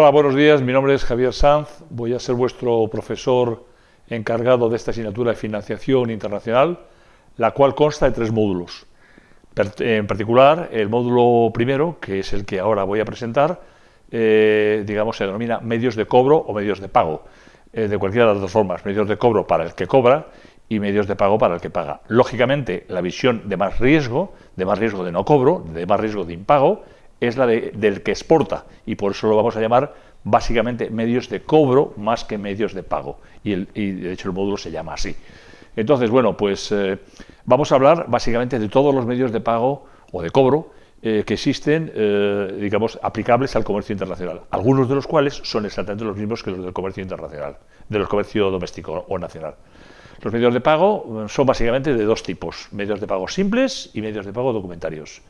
Hola, buenos días. Mi nombre es Javier Sanz. Voy a ser vuestro profesor encargado de esta asignatura de financiación internacional, la cual consta de tres módulos. En particular, el módulo primero, que es el que ahora voy a presentar, eh, digamos, se denomina medios de cobro o medios de pago. Eh, de cualquiera de las dos formas, medios de cobro para el que cobra y medios de pago para el que paga. Lógicamente, la visión de más riesgo, de más riesgo de no cobro, de más riesgo de impago, es la del que exporta y por eso lo vamos a llamar básicamente medios de cobro más que medios de pago y, de hecho el módulo se llama así. Entonces, bueno, pues eh, vamos a hablar básicamente de todos los medios de pago o de cobro eh, que existen, eh, digamos, aplicables al comercio internacional, algunos de los cuales son exactamente los mismos que los del comercio internacional, de los comercio doméstico o nacional. Los medios de pago son básicamente de dos tipos, medios de pago simples y medios de pago documentarios.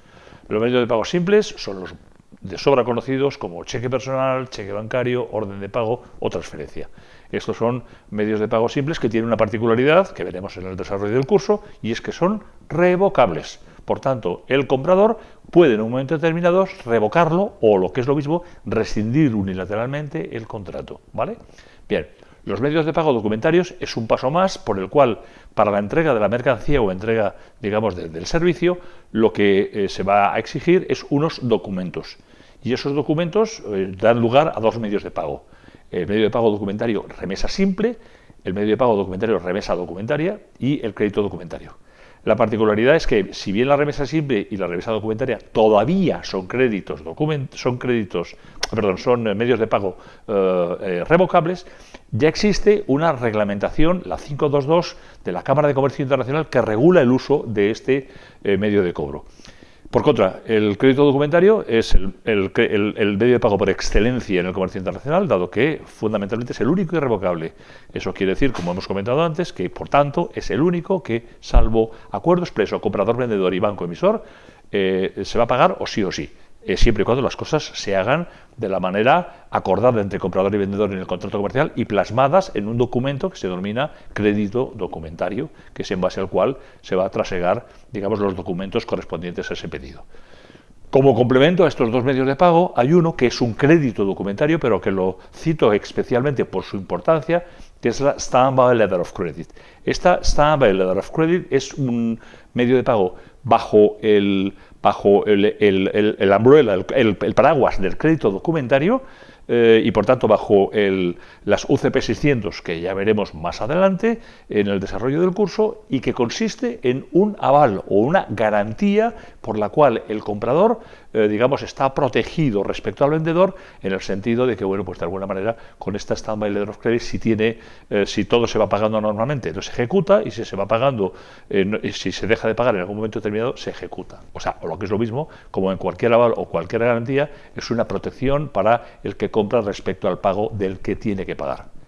Los medios de pago simples son los de sobra conocidos como cheque personal, cheque bancario, orden de pago o transferencia. Estos son medios de pago simples que tienen una particularidad que veremos en el desarrollo del curso y es que son revocables. Por tanto, el comprador puede en un momento determinado revocarlo o, lo que es lo mismo, rescindir unilateralmente el contrato. ¿vale? Bien, los medios de pago documentarios es un paso más por el cual, para la entrega de la mercancía o entrega, digamos, del servicio, lo que eh, se va a exigir es unos documentos. Y esos documentos eh, dan lugar a dos medios de pago. El medio de pago documentario remesa simple, el medio de pago documentario remesa documentaria y el crédito documentario. La particularidad es que, si bien la remesa simple y la remesa documentaria todavía son créditos, son créditos, perdón, son medios de pago eh, eh, revocables, ya existe una reglamentación, la 522 de la Cámara de Comercio Internacional, que regula el uso de este eh, medio de cobro. Por contra, el crédito documentario es el, medio de pago por excelencia en el comercio internacional, dado que fundamentalmente es el único irrevocable. Eso quiere decir, como hemos comentado antes, que por tanto es el único que, salvo acuerdo expreso comprador-vendedor y banco-emisor, eh, se va a pagar o sí o sí. Eh, siempre y cuando las cosas se hagan de la manera acordada entre comprador y vendedor en el contrato comercial y plasmadas en un documento que se denomina crédito documentario, que es en base al cual se va a trasegar, digamos, los documentos correspondientes a ese pedido. Como complemento a estos dos medios de pago, hay uno que es un crédito documentario, pero que lo cito especialmente por su importancia, que es la Standby Letter of Credit. Esta Standby Letter of Credit es un medio de pago bajo el, bajo el, el, el, el paraguas del crédito documentario, eh, y por tanto bajo el, las UCP 600 que ya veremos más adelante en el desarrollo del curso y que consiste en un aval o una garantía por la cual el comprador eh, digamos está protegido respecto al vendedor en el sentido de que bueno pues de alguna manera con esta standby letter of credit si tiene eh, si todo se va pagando normalmente no se ejecuta y si se va pagando si se deja de pagar en algún momento determinado se ejecuta. O sea o lo que es lo mismo como en cualquier aval o cualquier garantía es una protección para el que compra respecto al pago del que tiene que pagar.